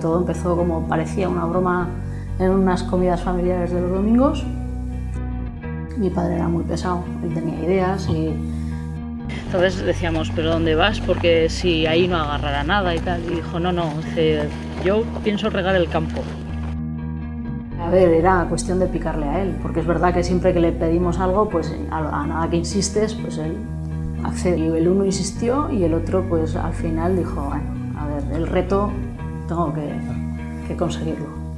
Todo empezó como parecía una broma en unas comidas familiares de los domingos. Mi padre era muy pesado, él tenía ideas y... Entonces decíamos, ¿pero dónde vas? Porque si ahí no agarrará nada y tal. Y dijo, no, no, dice, yo pienso regar el campo. A ver, era cuestión de picarle a él, porque es verdad que siempre que le pedimos algo, pues a, nada que insistes, pues él accedió. El uno insistió y el otro, pues al final dijo, bueno, a ver, el reto tengo que, que conseguirlo.